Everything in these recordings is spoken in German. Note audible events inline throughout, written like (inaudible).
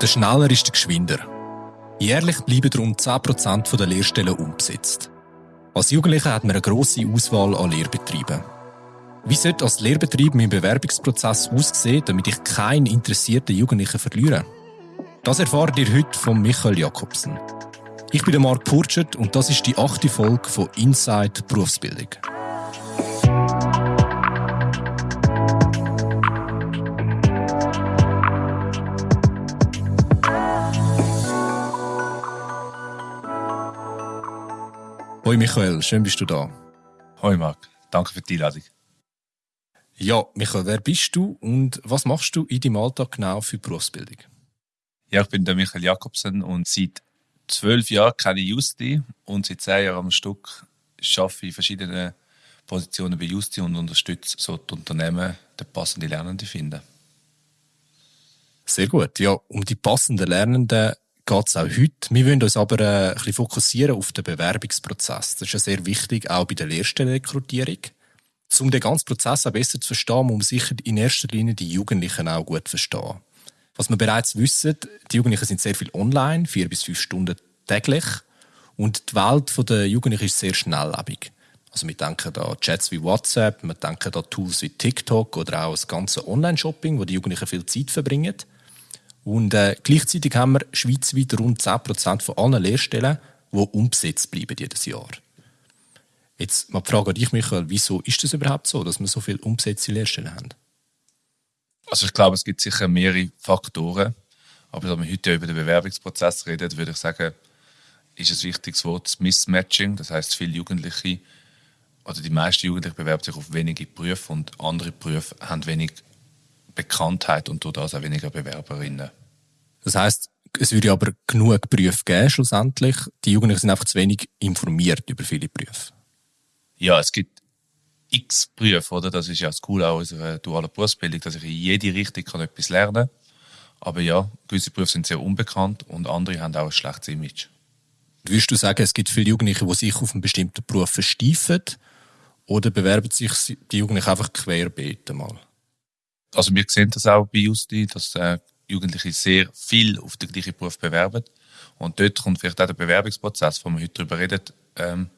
Der schneller ist der geschwinder. Jährlich bleiben rund 10% der Lehrstellen unbesetzt. Als Jugendlicher hat man eine grosse Auswahl an Lehrbetrieben. Wie sollte als Lehrbetrieb mein Bewerbungsprozess aussehen, damit ich keinen interessierten Jugendlichen verliere? Das erfahrt ihr heute von Michael Jakobsen. Ich bin Marc Purchert und das ist die achte Folge von Inside Berufsbildung. Hoi Michael, schön bist du da. Hoi Marc, danke für die Einladung. Ja, Michael, wer bist du und was machst du in deinem Alltag genau für Berufsbildung? Ja, ich bin der Michael Jakobsen und seit zwölf Jahren kenne ich Justi und seit zehn Jahren am Stück arbeite ich in verschiedenen Positionen bei Justi und unterstütze so die Unternehmen, die passende Lernenden finden. Sehr gut. Ja, um die passenden Lernenden geht es auch heute. Wir wollen uns aber äh, ein bisschen fokussieren auf den Bewerbungsprozess. Das ist ja sehr wichtig, auch bei der Lehrstellenrekrutierung. Um den ganzen Prozess auch besser zu verstehen, muss man sicher in erster Linie die Jugendlichen auch gut verstehen. Was wir bereits wissen, die Jugendlichen sind sehr viel online, vier bis fünf Stunden täglich. Und die Welt der Jugendlichen ist sehr schnelllebig. Also wir denken an Chats wie WhatsApp, wir denken an Tools wie TikTok oder auch das ganze Online-Shopping, wo die Jugendlichen viel Zeit verbringen. Und äh, gleichzeitig haben wir schweizweit rund 10% von allen Lehrstellen, die unbesetzt bleiben jedes Jahr. Jetzt mal die Frage an dich, Michael, wieso ist das überhaupt so, dass wir so viele unbesetzte Lehrstellen haben? Also ich glaube, es gibt sicher mehrere Faktoren. Aber wenn wir heute über den Bewerbungsprozess reden, würde ich sagen, ist ein wichtiges Wort das Mismatching. Das heißt, viele Jugendliche oder die meisten Jugendlichen bewerben sich auf wenige Berufe und andere Berufe haben wenig Bekanntheit und durch das auch weniger Bewerberinnen. Das heißt, es würde aber genug Berufe geben schlussendlich. Die Jugendlichen sind einfach zu wenig informiert über viele Berufe. Ja, es gibt x Berufe, oder? Das ist ja das Coole an unserer dualen Berufsbildung, dass ich in jede Richtung kann etwas lernen kann. Aber ja, gewisse Berufe sind sehr unbekannt und andere haben auch ein schlechtes Image. Würdest du sagen, es gibt viele Jugendliche, die sich auf einen bestimmten Beruf versteifen oder bewerben sich die Jugendlichen einfach querbeet mal? Also wir sehen das auch bei Justi, dass äh, Jugendliche sehr viel auf den gleichen Beruf bewerben. Und dort kommt vielleicht auch der Bewerbungsprozess, wo wir heute darüber reden, ähm,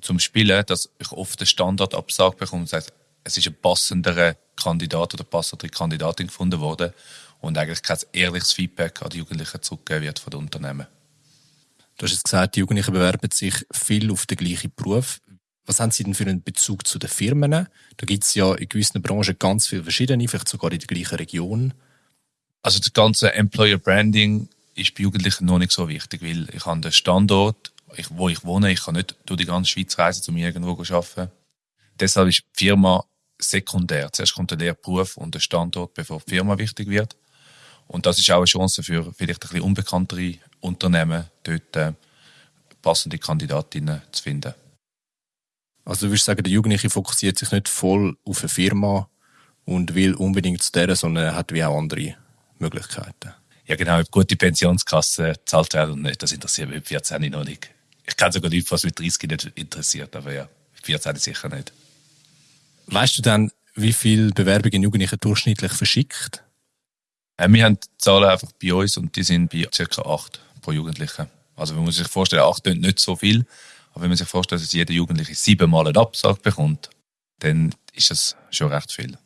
zum Spielen, dass ich oft den Standardabsage bekomme und sage, es ist ein passenderer Kandidat oder passendere Kandidatin gefunden worden und eigentlich kein ehrliches Feedback an die Jugendlichen zurückgegeben wird von den Unternehmen. Du hast jetzt gesagt, die Jugendlichen bewerben sich viel auf den gleichen Beruf. Was haben Sie denn für einen Bezug zu den Firmen? Da gibt es ja in gewissen Branchen ganz viele verschiedene, vielleicht sogar in der gleichen Region. Also das ganze Employer Branding ist bei Jugendlichen noch nicht so wichtig, weil ich habe den Standort, wo ich wohne, ich kann nicht durch die ganze Schweiz reisen, um irgendwo zu arbeiten. Deshalb ist die Firma sekundär. Zuerst kommt der Lehrberuf und der Standort, bevor die Firma wichtig wird. Und das ist auch eine Chance für vielleicht ein bisschen unbekanntere Unternehmen, dort äh, passende Kandidatinnen zu finden. Also du würdest sagen, der Jugendliche fokussiert sich nicht voll auf eine Firma und will unbedingt zu der, sondern er hat wie auch andere Möglichkeiten. Ja genau, ob gute Pensionskasse zahlt werden und nicht, das interessiert mich mit 14 noch nicht. Ich kann sogar nicht, was mit 30 nicht interessiert, aber ja, mit 14 sicher nicht. Weißt du dann, wie viele Bewerbungen Jugendliche durchschnittlich verschickt? Äh, wir haben die Zahlen einfach bei uns und die sind bei ca. 8 pro Jugendlichen. Also wenn man sich vorstellt, 8 sind nicht so viel, aber wenn man sich vorstellt, dass jeder Jugendliche siebenmal einen Absag bekommt, dann ist das schon recht viel.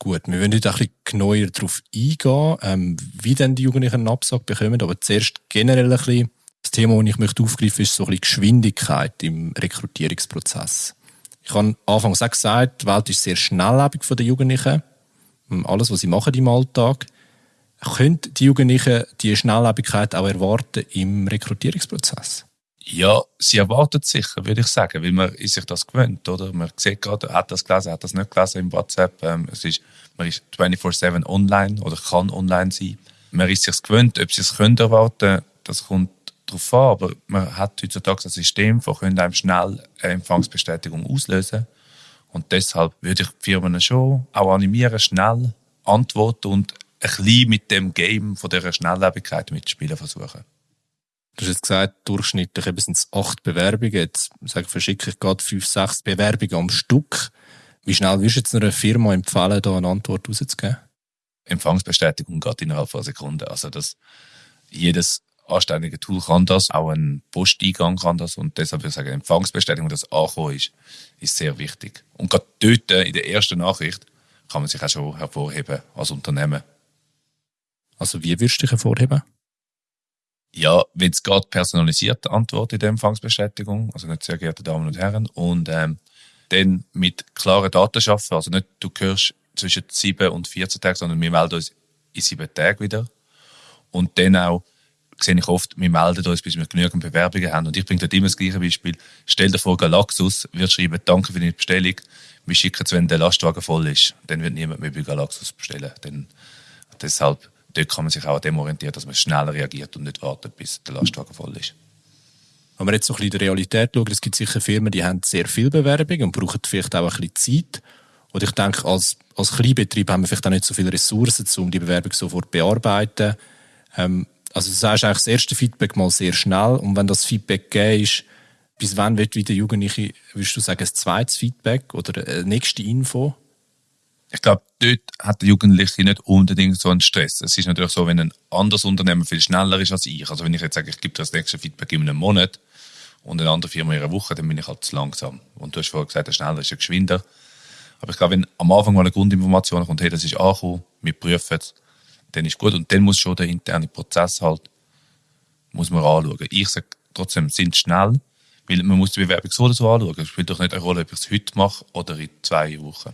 Gut, wir wollen heute ein bisschen genauer darauf eingehen, ähm, wie denn die Jugendlichen einen Absag bekommen. Aber zuerst generell ein bisschen das Thema, das ich möchte aufgreifen ist so ein bisschen Geschwindigkeit im Rekrutierungsprozess. Ich habe anfangs auch gesagt, die Welt ist sehr schnelllebig von den Jugendlichen. Ähm, alles, was sie machen im Alltag. Können die Jugendlichen diese Schnelllebigkeit auch erwarten im Rekrutierungsprozess? Ja, sie erwartet sicher, würde ich sagen, weil man sich das gewöhnt, oder? Man sieht gerade, hat das gelesen, hat das nicht gelesen im WhatsApp. Ähm, es ist, man ist 24-7 online oder kann online sein. Man ist sich gewöhnt, ob sie es können erwarten, das kommt darauf an, aber man hat heutzutage ein System, das einem schnell eine Empfangsbestätigung auslösen Und deshalb würde ich die Firmen schon auch animieren, schnell antworten und ein bisschen mit dem Game von dieser Schnelllebigkeit mitspielen versuchen. Du hast jetzt gesagt, durchschnittlich sind es acht Bewerbungen. Jetzt sage, verschicke ich gerade fünf, sechs Bewerbungen am Stück. Wie schnell wirst du jetzt einer Firma empfehlen, da eine Antwort rauszugeben? Empfangsbestätigung geht innerhalb von einer Sekunde. Also das, jedes anständige Tool kann das, auch ein Posteingang kann das und deshalb würde ich sagen, Empfangsbestätigung, dass angekommen ist, ist sehr wichtig. Und gerade dort äh, in der ersten Nachricht kann man sich auch schon hervorheben als Unternehmen. Also wie würdest du dich hervorheben? Ja, wenn es geht, personalisierte Antwort in der Empfangsbestätigung, also nicht sehr geehrte Damen und Herren, und ähm, dann mit klaren Daten schaffen, also nicht du gehörst zwischen 7 und 14 Tagen, sondern wir melden uns in 7 Tagen wieder. Und dann auch sehe ich oft, wir melden uns, bis wir genügend Bewerbungen haben. Und ich bringe dort immer das gleiche Beispiel. Stell dir vor, Galaxus wird schreiben, danke für deine Bestellung. Wir schicken es, wenn der Lastwagen voll ist. Dann wird niemand mehr bei Galaxus bestellen. Dann, deshalb, dort kann man sich auch an dem orientieren, dass man schneller reagiert und nicht wartet, bis der Lastwagen voll ist. Wenn wir jetzt so ein bisschen in der Realität schauen, es gibt sicher Firmen, die haben sehr viel Bewerbung und brauchen vielleicht auch ein bisschen Zeit. Und ich denke, als, als Kleinbetrieb haben wir vielleicht auch nicht so viele Ressourcen, um die Bewerbung sofort zu bearbeiten. Ähm, also du sagst eigentlich das erste Feedback mal sehr schnell und wenn das Feedback gegeben ist, bis wann wird wieder Jugendliche, würdest du sagen, ein zweites Feedback oder eine nächste Info? Ich glaube, dort hat der Jugendliche nicht unbedingt so einen Stress. Es ist natürlich so, wenn ein anderes Unternehmen viel schneller ist als ich. Also wenn ich jetzt sage, ich gebe dir das nächste Feedback in einem Monat und eine andere Firma in einer Woche, dann bin ich halt zu langsam. Und du hast vorher gesagt, der schneller ist ja geschwinder. Aber ich glaube, wenn am Anfang mal eine Grundinformation kommt, hey, das ist angekommen, wir prüfen es, dann ist gut. Und dann muss schon der interne Prozess halt, muss man anschauen. Ich sage trotzdem, sind schnell, weil man muss die Bewerbung so oder so anschauen. Es spielt doch nicht eine Rolle, ob ich es heute mache oder in zwei Wochen.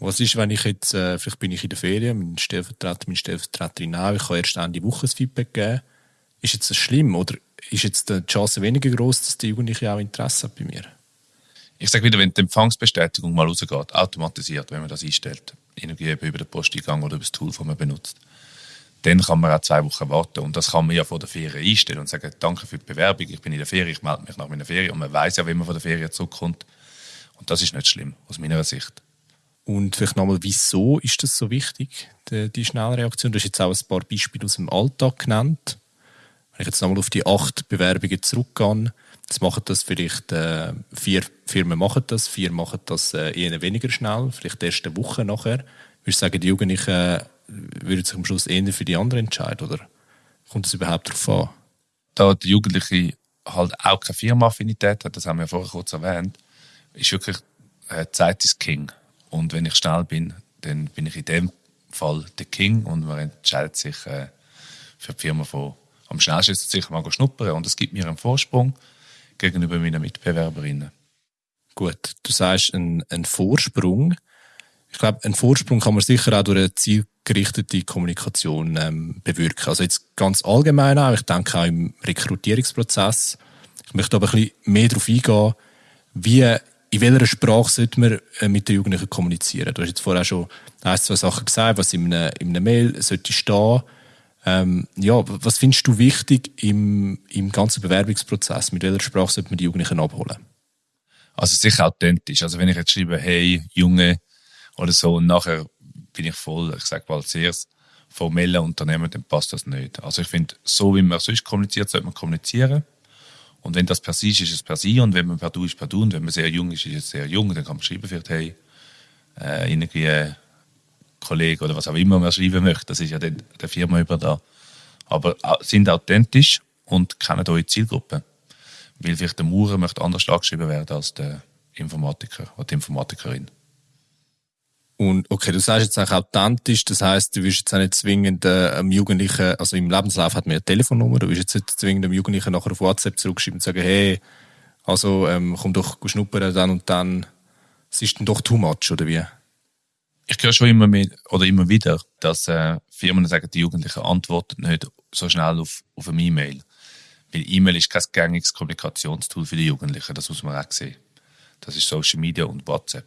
Was ist, wenn ich jetzt, äh, vielleicht bin ich in der Ferien, mein Stellvertreter, meine Stellvertreterin auch, ich kann erst Ende Woche ein Feedback geben. Ist jetzt das schlimm oder ist jetzt die Chance weniger groß, dass die Jugendliche auch Interesse hat bei mir? Ich sage wieder, wenn die Empfangsbestätigung mal rausgeht, automatisiert, wenn man das einstellt, irgendwie über den Posteingang oder über das Tool, das man benutzt, dann kann man auch zwei Wochen warten. Und das kann man ja vor der Ferien einstellen und sagen, danke für die Bewerbung, ich bin in der Ferien, ich melde mich nach meiner Ferien. Und man weiß ja, wenn man von der Ferien zurückkommt. Und das ist nicht schlimm, aus meiner Sicht. Und vielleicht nochmal, wieso ist das so wichtig, die, die Schnellreaktion? Du hast jetzt auch ein paar Beispiele aus dem Alltag genannt. Wenn ich jetzt nochmal auf die acht Bewerbungen zurückgehe, Jetzt machen das vielleicht äh, vier Firmen machen das, vier machen das äh, eher weniger schnell, vielleicht erst eine Woche nachher. Würdest du sagen, die Jugendlichen äh, würden sich am Schluss eher für die anderen entscheiden oder kommt das überhaupt darauf an? Da die Jugendliche halt auch keine Firma-Affinität hat, das haben wir ja vorher kurz erwähnt, ist wirklich äh, Zeit ist King. Und wenn ich schnell bin, dann bin ich in dem Fall der King und man entscheidet sich äh, für die Firma von am schnellsten ist sicher mal schnuppern und es gibt mir einen Vorsprung gegenüber meinen Mitbewerberinnen. Gut, du sagst ein, ein Vorsprung. Ich glaube, einen Vorsprung kann man sicher auch durch eine zielgerichtete Kommunikation ähm, bewirken. Also jetzt ganz allgemein auch, ich denke auch im Rekrutierungsprozess. Ich möchte aber ein bisschen mehr darauf eingehen, wie, in welcher Sprache sollte man äh, mit den Jugendlichen kommunizieren. Du hast jetzt vorher schon ein, zwei Sachen gesagt, was in einer, in einer Mail sollte stehen ähm, ja, was findest du wichtig im, im ganzen Bewerbungsprozess? Mit welcher Sprache sollte man die Jugendlichen abholen? Also sicher authentisch. Also wenn ich jetzt schreibe, hey, Junge oder so, und nachher bin ich voll, ich sage mal zuerst, formelle Unternehmen, dann passt das nicht. Also ich finde, so wie man sonst kommuniziert, sollte man kommunizieren. Und wenn das per se ist, ist es per se. Und wenn man per du ist, per du. Und wenn man sehr jung ist, ist es sehr jung. Dann kann man schreiben, vielleicht, hey, äh, irgendwie Kollege oder was auch immer man schreiben möchte. Das ist ja der, der Firma über da. Aber sind authentisch und kennen eure Zielgruppe. Weil vielleicht der Maurer möchte anders angeschrieben werden als der Informatiker oder die Informatikerin. Und okay, du sagst jetzt auch authentisch, das heißt, du wirst jetzt auch nicht zwingend äh, einem Jugendlichen, also im Lebenslauf hat man eine Telefonnummer, du wirst jetzt nicht zwingend einem Jugendlichen nachher auf WhatsApp zurückschreiben und sagen, hey, also ähm, komm doch schnuppern dann und dann, es ist dann doch too much, oder wie? ich höre schon immer mehr oder immer wieder, dass äh, Firmen sagen, die Jugendlichen antworten nicht so schnell auf, auf eine E-Mail. Weil E-Mail ist kein gängiges Kommunikationstool für die Jugendlichen, das muss man auch sehen. Das ist Social Media und WhatsApp.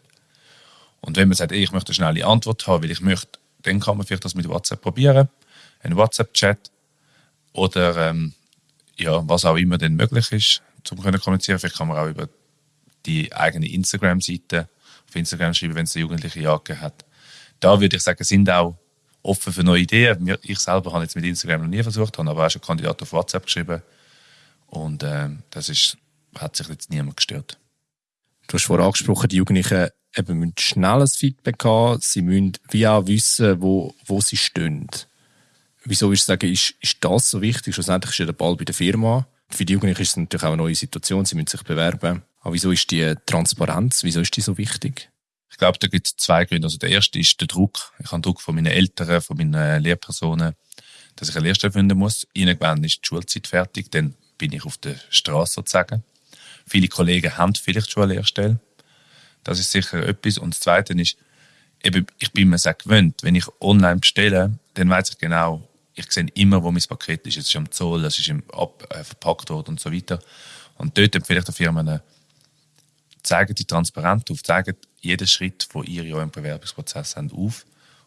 Und wenn man sagt, ich möchte eine schnelle Antwort haben, weil ich möchte, dann kann man vielleicht das mit WhatsApp probieren, einen WhatsApp-Chat oder ähm, ja, was auch immer denn möglich ist, zum können kommunizieren. Vielleicht kann man auch über die eigene Instagram-Seite auf Instagram schreiben, wenn es der Jugendliche jagd hat da würde ich sagen, sind auch offen für neue Ideen. Ich selber habe jetzt mit Instagram noch nie versucht, habe aber auch schon Kandidaten auf WhatsApp geschrieben. Und äh, das ist, hat sich jetzt niemand gestört. Du hast vorhin angesprochen, die Jugendlichen eben müssen schnelles Feedback haben, sie müssen wie auch wissen, wo, wo sie stehen. Wieso ich sage, ist, ist das so wichtig? Schlussendlich ist ja der Ball bei der Firma. Für die Jugendlichen ist es natürlich auch eine neue Situation, sie müssen sich bewerben. Aber wieso ist die Transparenz, wieso ist die so wichtig? Ich glaube, da gibt es zwei Gründe. Also der erste ist der Druck. Ich habe Druck von meinen Eltern, von meinen Lehrpersonen, dass ich eine Lehrstelle finden muss. Irgendwann ist die Schulzeit fertig, dann bin ich auf der Straße sozusagen. Viele Kollegen haben vielleicht schon eine Lehrstelle. Das ist sicher etwas. Und das Zweite ist, ich bin mir sehr gewöhnt, wenn ich online bestelle, dann weiß ich genau, ich sehe immer, wo mein Paket ist. Es ist am Zoll, es ist im Ab äh, verpackt worden und so weiter. Und dort empfehle ich den Firmen, zeigen die transparent auf, zeigen jeden Schritt, wo ihr in eurem Bewerbungsprozess habt, auf.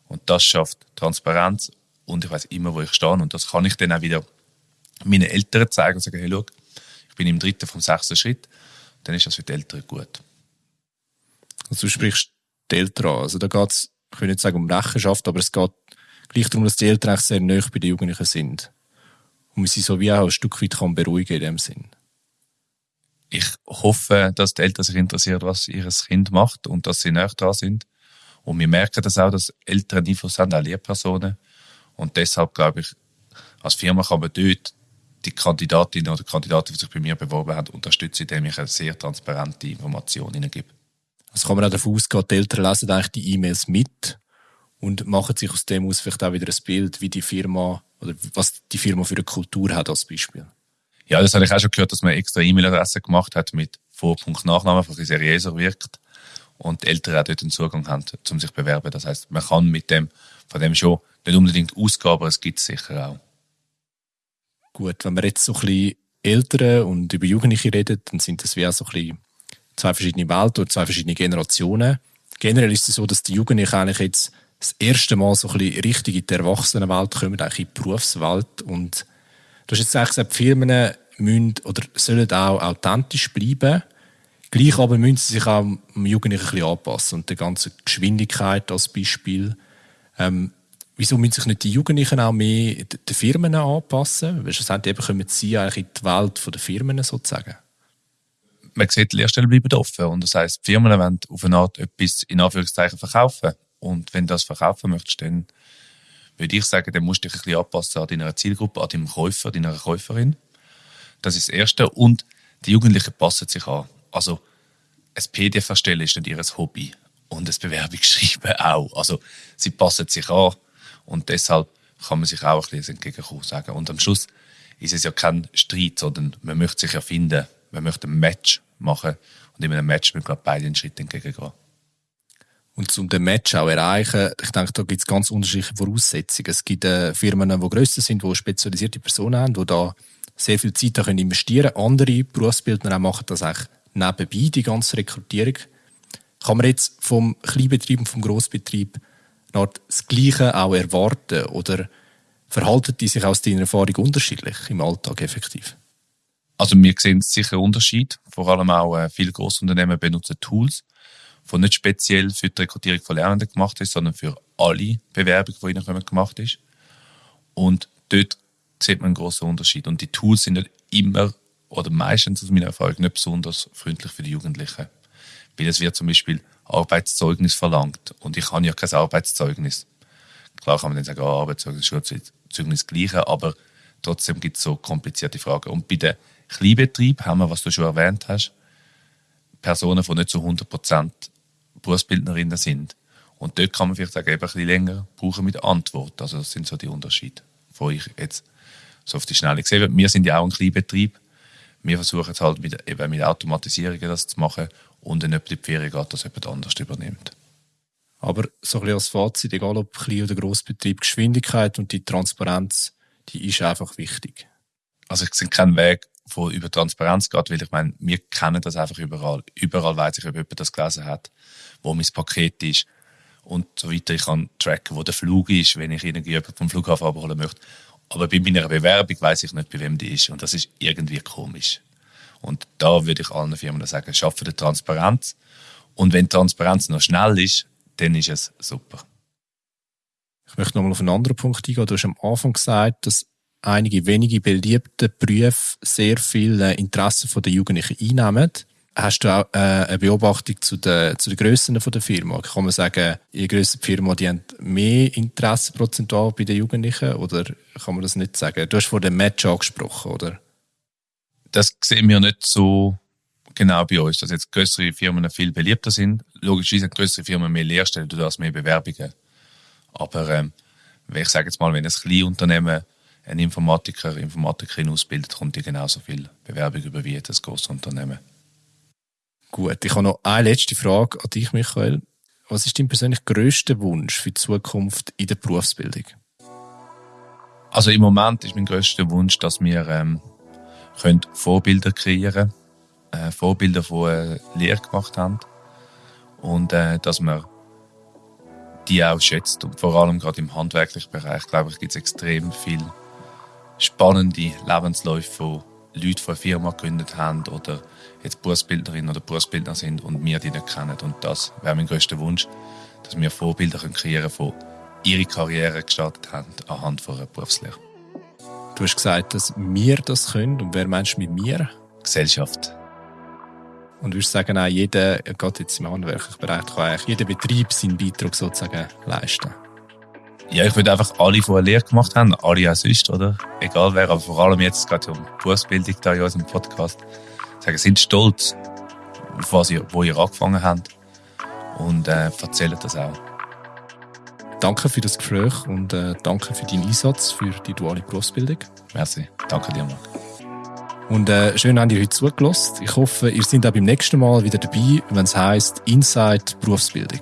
Und das schafft Transparenz und ich weiß immer, wo ich stehe. Und das kann ich dann auch wieder meinen Eltern zeigen und sagen, hey, schau, ich bin im dritten vom sechsten Schritt. Dann ist das für die Eltern gut. Also du sprichst die Eltern an. Also da geht es, ich will nicht sagen um Rechenschaft, aber es geht gleich darum, dass die Eltern eigentlich sehr nah bei den Jugendlichen sind. Und man sie so wie auch ein Stück weit kann beruhigen in dem Sinn. Ich hoffe, dass die Eltern sich interessieren, was ihr Kind macht und dass sie näher dran sind. Und wir merken das auch, dass Eltern Einfluss haben, auch Lehrpersonen. Und deshalb glaube ich, als Firma kann man dort die Kandidatinnen oder Kandidaten, die sich bei mir beworben haben, unterstützen, indem ich eine sehr transparente Information ihnen gebe. Also kann man auch davon ausgehen, die Eltern lesen eigentlich die E-Mails mit und machen sich aus dem aus vielleicht auch wieder ein Bild, wie die Firma oder was die Firma für eine Kultur hat als Beispiel. Ja, das habe ich auch schon gehört, dass man extra E-Mail-Adresse gemacht hat mit Vorpunkt Nachname, einfach seriöser wirkt und die Eltern auch dort einen Zugang haben, um sich zu bewerben. Das heißt, man kann mit dem, von dem schon nicht unbedingt ausgehen, aber es gibt es sicher auch. Gut, wenn wir jetzt so ein bisschen Eltern und über Jugendliche reden, dann sind das wie auch so ein bisschen zwei verschiedene Welten oder zwei verschiedene Generationen. Generell ist es so, dass die Jugendlichen eigentlich jetzt das erste Mal so ein bisschen richtig in die Erwachsenenwelt kommen, eigentlich in die Berufswelt. Und du hast jetzt eigentlich gesagt, Firmen müssen oder sollen auch authentisch bleiben. Gleich aber müssen sie sich auch am Jugendlichen ein bisschen anpassen und der ganzen Geschwindigkeit als Beispiel. Ähm, wieso müssen sich nicht die Jugendlichen auch mehr den Firmen anpassen? Weil schlussendlich kommen sie eigentlich in die Welt der Firmen sozusagen. Man sieht, die Lehrstellen bleiben offen. Und das heisst, die Firmen wollen auf eine Art etwas in Anführungszeichen verkaufen. Und wenn du das verkaufen möchtest, dann würde ich sagen, dann musst du dich ein bisschen anpassen an deiner Zielgruppe, an deinem Käufer, deiner Käuferin. Das ist das Erste. Und die Jugendlichen passen sich an. Also, ein PDF erstellen ist nicht ihr Hobby. Und das Bewerbungsschreiben (laughs) auch. Also, sie passen sich an. Und deshalb kann man sich auch ein bisschen entgegenkommen sagen. Und am Schluss ist es ja kein Streit, sondern man möchte sich ja finden. Man möchte ein Match machen. Und in einem Match müssen wir beide einen Schritt entgegengehen. Und um den Match auch erreichen, ich denke, da gibt es ganz unterschiedliche Voraussetzungen. Es gibt äh, Firmen, die grösser sind, die spezialisierte Personen haben, die da sehr viel Zeit können investieren können. Andere Berufsbildner machen das eigentlich nebenbei, die ganze Rekrutierung. Kann man jetzt vom Kleinbetrieb und vom Grossbetrieb das Gleiche auch erwarten? Oder verhalten die sich aus deiner Erfahrung unterschiedlich im Alltag effektiv? Also wir sehen sicher Unterschied. Vor allem auch äh, viele Grossunternehmen benutzen Tools die nicht speziell für die Rekrutierung von Lernenden gemacht ist, sondern für alle Bewerbungen, die ihnen gemacht ist. Und dort sieht man einen großen Unterschied. Und die Tools sind nicht immer oder meistens aus meiner Erfahrung nicht besonders freundlich für die Jugendlichen. Weil es wird zum Beispiel Arbeitszeugnis verlangt. Und ich habe ja kein Arbeitszeugnis. Klar kann man dann sagen, oh, Arbeitszeugnis, Schulzeugnis gleiche, aber trotzdem gibt es so komplizierte Fragen. Und bei den Kleinbetrieben haben wir, was du schon erwähnt hast, Personen, die nicht zu 100 Prozent Berufsbildnerinnen sind. Und dort kann man vielleicht sagen, eben ein bisschen länger brauchen mit Antwort. Also das sind so die Unterschiede, wo ich jetzt so auf die Schnelle gesehen habe. Wir sind ja auch ein Kleinbetrieb. Wir versuchen es halt mit, eben mit Automatisierungen das zu machen und wenn jemand in die Ferien geht, dass jemand anders übernimmt. Aber so ein bisschen als Fazit, egal ob Klein- oder Grossbetrieb, Geschwindigkeit und die Transparenz, die ist einfach wichtig. Also ich sehe keinen Weg, wo über Transparenz geht, weil ich meine, wir kennen das einfach überall. Überall weiß ich, ob jemand das gelesen hat wo mein Paket ist und so weiter. Ich kann tracken, wo der Flug ist, wenn ich irgendjemanden vom Flughafen abholen möchte. Aber bei meiner Bewerbung weiß ich nicht, bei wem die ist. Und das ist irgendwie komisch. Und da würde ich allen Firmen sagen, schaffe die Transparenz. Und wenn die Transparenz noch schnell ist, dann ist es super. Ich möchte nochmal auf einen anderen Punkt eingehen. Du hast am Anfang gesagt, dass einige wenige beliebte Berufe sehr viel äh, Interesse der Jugendlichen einnehmen. Hast du auch äh, eine Beobachtung zu den, zu den Grössen der Firma? Kann man sagen, je grösser die Firma, die haben mehr Interesse prozentual bei den Jugendlichen? Oder kann man das nicht sagen? Du hast vor dem Match angesprochen, oder? Das sehen wir nicht so genau bei uns, dass jetzt größere Firmen viel beliebter sind. Logischerweise haben größere Firmen mehr Lehrstellen, du hast mehr Bewerbungen. Aber ähm, ich sage jetzt mal, wenn ein Kleinunternehmen einen Informatiker, Informatikerin ausbildet, kommt die genauso viel Bewerbung über wie ein grosses Unternehmen. Gut, ich habe noch eine letzte Frage an dich, Michael. Was ist dein persönlich grösster Wunsch für die Zukunft in der Berufsbildung? Also im Moment ist mein grösster Wunsch, dass wir ähm, können Vorbilder kreieren können, äh, Vorbilder, die eine Lehre gemacht haben und äh, dass man die auch schätzt. Und vor allem gerade im handwerklichen Bereich, glaube ich, gibt es extrem viel spannende Lebensläufe von Leuten, die eine Firma gegründet haben oder jetzt Berufsbildnerin oder Berufsbildner sind und wir die nicht kennen. Und das wäre mein größter Wunsch, dass wir Vorbilder kreieren können, die ihre Karriere gestartet haben anhand von einer Berufslehre. Du hast gesagt, dass wir das können. Und wer meinst du mit mir? Gesellschaft. Und würdest sagen, auch jeder, gerade jetzt im handwerklichen Bereich, kann eigentlich jeder Betrieb seinen Beitrag sozusagen leisten? Ja, ich würde einfach alle, die eine Lehre gemacht haben, alle auch sonst, oder? Egal wer, aber vor allem jetzt gerade um Berufsbildung da in unserem Podcast, sagen, sind stolz auf was ihr, wo ihr angefangen habt und äh, erzählen das auch. Danke für das Gespräch und äh, danke für deinen Einsatz für die duale Berufsbildung. Merci. Danke dir, Marc. Und äh, schön, habt ihr heute zugelassen. Ich hoffe, ihr seid auch beim nächsten Mal wieder dabei, wenn es heisst Inside Berufsbildung.